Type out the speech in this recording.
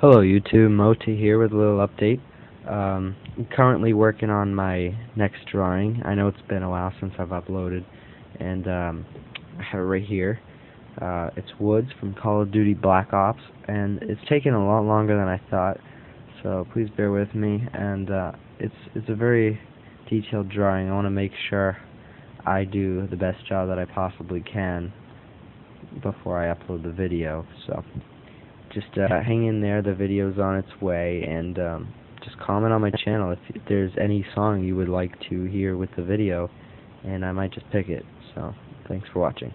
Hello YouTube, Moti here with a little update. Um, I'm currently working on my next drawing. I know it's been a while since I've uploaded, and um, I have it right here. Uh, it's Woods from Call of Duty Black Ops, and it's taken a lot longer than I thought, so please bear with me. And uh, it's it's a very detailed drawing. I want to make sure I do the best job that I possibly can before I upload the video. So just uh, hang in there. The video's on its way, and um, just comment on my channel if, if there's any song you would like to hear with the video, and I might just pick it. So thanks for watching.